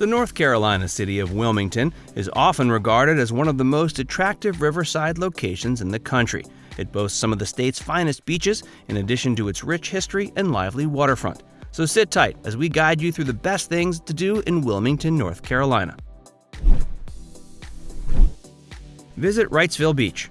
The North Carolina city of Wilmington is often regarded as one of the most attractive riverside locations in the country. It boasts some of the state's finest beaches, in addition to its rich history and lively waterfront. So sit tight as we guide you through the best things to do in Wilmington, North Carolina. Visit Wrightsville Beach.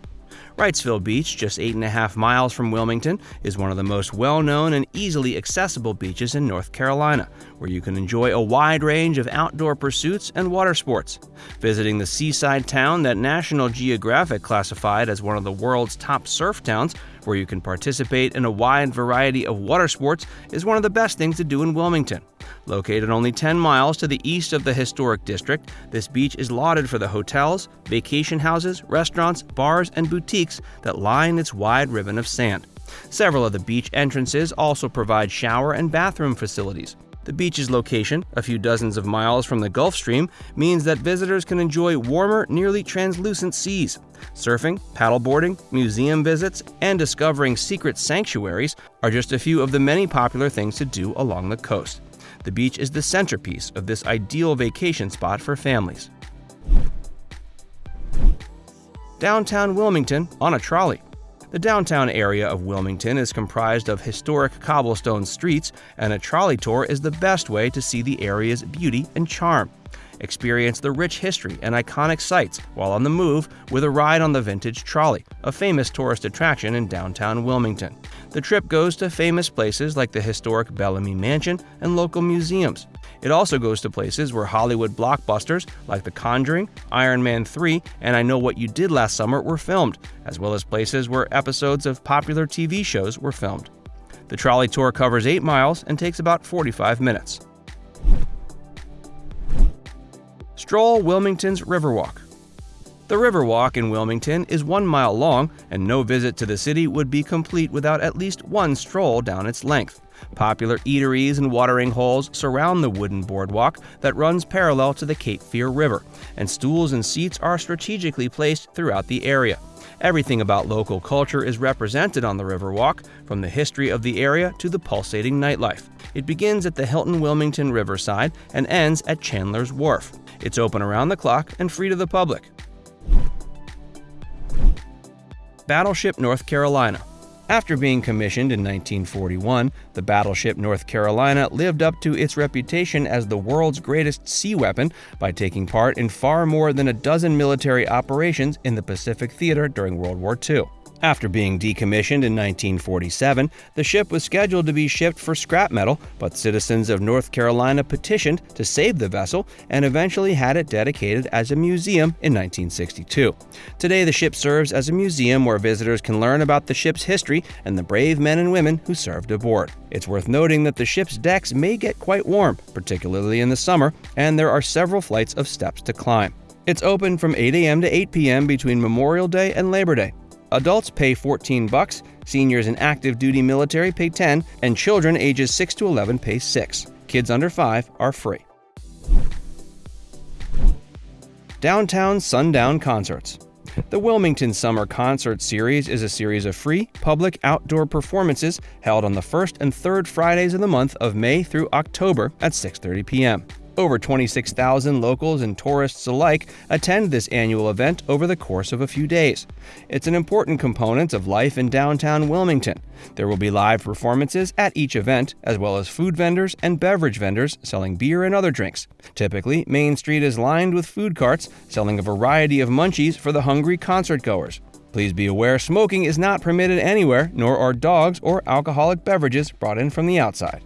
Wrightsville Beach, just 8.5 miles from Wilmington, is one of the most well known and easily accessible beaches in North Carolina, where you can enjoy a wide range of outdoor pursuits and water sports. Visiting the seaside town that National Geographic classified as one of the world's top surf towns, where you can participate in a wide variety of water sports, is one of the best things to do in Wilmington. Located only 10 miles to the east of the historic district, this beach is lauded for the hotels, vacation houses, restaurants, bars, and boutiques that line its wide ribbon of sand. Several of the beach entrances also provide shower and bathroom facilities. The beach's location, a few dozens of miles from the Gulf Stream, means that visitors can enjoy warmer, nearly translucent seas. Surfing, paddleboarding, museum visits, and discovering secret sanctuaries are just a few of the many popular things to do along the coast. The beach is the centerpiece of this ideal vacation spot for families. Downtown Wilmington on a trolley. The downtown area of Wilmington is comprised of historic cobblestone streets, and a trolley tour is the best way to see the area's beauty and charm. Experience the rich history and iconic sights while on the move with a ride on the Vintage Trolley, a famous tourist attraction in downtown Wilmington. The trip goes to famous places like the historic Bellamy Mansion and local museums. It also goes to places where Hollywood blockbusters like The Conjuring, Iron Man 3, and I Know What You Did Last Summer were filmed, as well as places where episodes of popular TV shows were filmed. The trolley tour covers 8 miles and takes about 45 minutes. Stroll Wilmington's Riverwalk. The Riverwalk in Wilmington is one mile long, and no visit to the city would be complete without at least one stroll down its length. Popular eateries and watering holes surround the wooden boardwalk that runs parallel to the Cape Fear River, and stools and seats are strategically placed throughout the area. Everything about local culture is represented on the Riverwalk, from the history of the area to the pulsating nightlife. It begins at the Hilton Wilmington Riverside and ends at Chandler's Wharf. It's open around the clock and free to the public. Battleship North Carolina. After being commissioned in 1941, the battleship North Carolina lived up to its reputation as the world's greatest sea weapon by taking part in far more than a dozen military operations in the Pacific Theater during World War II. After being decommissioned in 1947, the ship was scheduled to be shipped for scrap metal, but citizens of North Carolina petitioned to save the vessel and eventually had it dedicated as a museum in 1962. Today, the ship serves as a museum where visitors can learn about the ship's history and the brave men and women who served aboard. It's worth noting that the ship's decks may get quite warm, particularly in the summer, and there are several flights of steps to climb. It's open from 8 a.m. to 8 p.m. between Memorial Day and Labor Day. Adults pay 14 bucks, seniors in active duty military pay 10, and children ages 6 to 11 pay 6. Kids under 5 are free. Downtown Sundown Concerts. The Wilmington Summer Concert Series is a series of free, public outdoor performances held on the first and third Fridays of the month of May through October at 6:30 p.m. Over 26,000 locals and tourists alike attend this annual event over the course of a few days. It's an important component of life in downtown Wilmington. There will be live performances at each event, as well as food vendors and beverage vendors selling beer and other drinks. Typically, Main Street is lined with food carts selling a variety of munchies for the hungry concert goers. Please be aware smoking is not permitted anywhere, nor are dogs or alcoholic beverages brought in from the outside.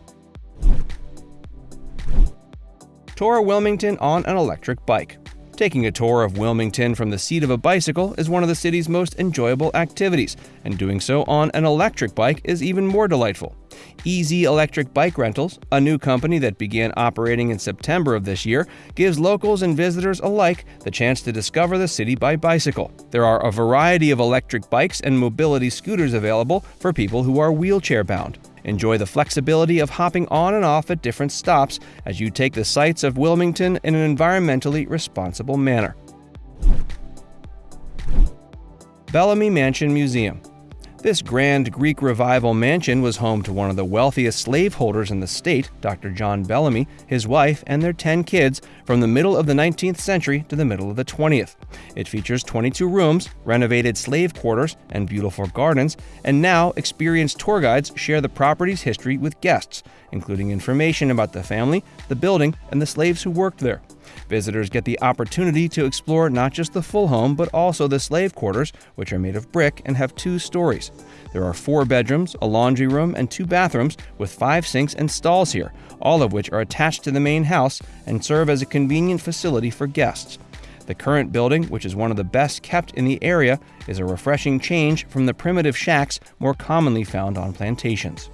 Tour Wilmington on an electric bike. Taking a tour of Wilmington from the seat of a bicycle is one of the city's most enjoyable activities, and doing so on an electric bike is even more delightful. Easy Electric Bike Rentals, a new company that began operating in September of this year, gives locals and visitors alike the chance to discover the city by bicycle. There are a variety of electric bikes and mobility scooters available for people who are wheelchair bound. Enjoy the flexibility of hopping on and off at different stops as you take the sights of Wilmington in an environmentally responsible manner. Bellamy Mansion Museum This grand Greek revival mansion was home to one of the wealthiest slaveholders in the state, Dr. John Bellamy, his wife, and their 10 kids from the middle of the 19th century to the middle of the 20th. It features 22 rooms, renovated slave quarters, and beautiful gardens, and now experienced tour guides share the property's history with guests, including information about the family, the building, and the slaves who worked there. Visitors get the opportunity to explore not just the full home, but also the slave quarters, which are made of brick and have two stories. There are four bedrooms, a laundry room, and two bathrooms, with five sinks and stalls here, all of which are attached to the main house and serve as a convenient facility for guests. The current building, which is one of the best kept in the area, is a refreshing change from the primitive shacks more commonly found on plantations.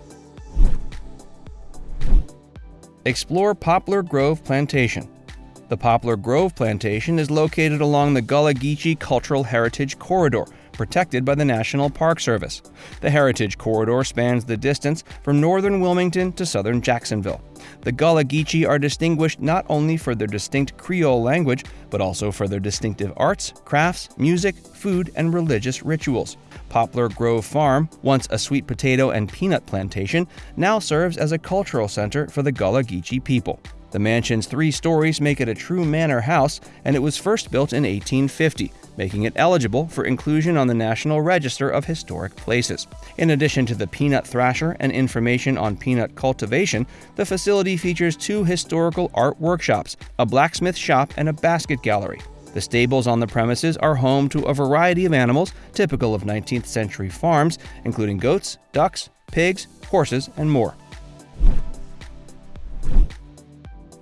Explore Poplar Grove Plantation. The Poplar Grove Plantation is located along the Gullah Geechee Cultural Heritage Corridor, protected by the National Park Service. The Heritage Corridor spans the distance from northern Wilmington to southern Jacksonville. The Gullah Geechee are distinguished not only for their distinct Creole language, but also for their distinctive arts, crafts, music, food, and religious rituals. Poplar Grove Farm, once a sweet potato and peanut plantation, now serves as a cultural center for the Gullah Geechee people. The mansion's three stories make it a true manor house, and it was first built in 1850, making it eligible for inclusion on the National Register of Historic Places. In addition to the peanut thrasher and information on peanut cultivation, the facility features two historical art workshops, a blacksmith shop, and a basket gallery. The stables on the premises are home to a variety of animals typical of 19th century farms, including goats, ducks, pigs, horses, and more.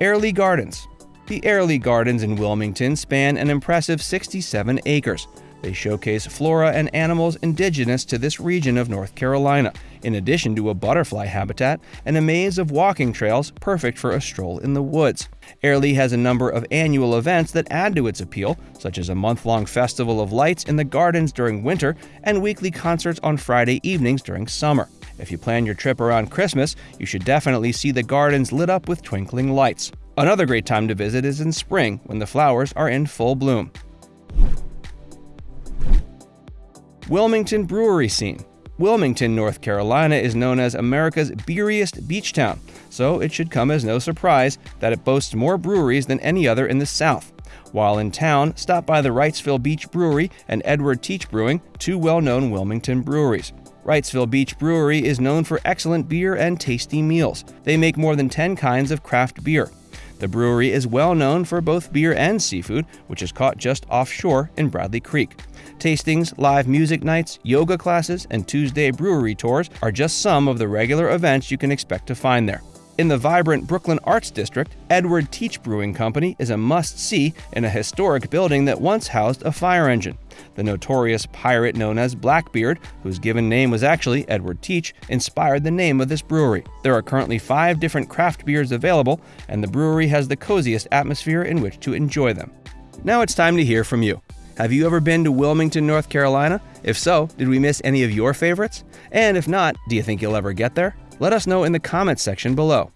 Airlie Gardens. The Airlie Gardens in Wilmington span an impressive 67 acres. They showcase flora and animals indigenous to this region of North Carolina, in addition to a butterfly habitat and a maze of walking trails perfect for a stroll in the woods. Airlie has a number of annual events that add to its appeal, such as a month long festival of lights in the gardens during winter and weekly concerts on Friday evenings during summer. If you plan your trip around Christmas, you should definitely see the gardens lit up with twinkling lights. Another great time to visit is in spring when the flowers are in full bloom. Wilmington Brewery Scene Wilmington, North Carolina is known as America's beeriest beach town, so it should come as no surprise that it boasts more breweries than any other in the South. While in town, stop by the Wrightsville Beach Brewery and Edward Teach Brewing, two well known Wilmington breweries. Wrightsville Beach Brewery is known for excellent beer and tasty meals. They make more than 10 kinds of craft beer. The brewery is well known for both beer and seafood, which is caught just offshore in Bradley Creek. Tastings, live music nights, yoga classes, and Tuesday brewery tours are just some of the regular events you can expect to find there. In the vibrant Brooklyn Arts District, Edward Teach Brewing Company is a must see in a historic building that once housed a fire engine. The notorious pirate known as Blackbeard, whose given name was actually Edward Teach, inspired the name of this brewery. There are currently five different craft beers available, and the brewery has the coziest atmosphere in which to enjoy them. Now it's time to hear from you. Have you ever been to Wilmington, North Carolina? If so, did we miss any of your favorites? And if not, do you think you'll ever get there? Let us know in the comments section below.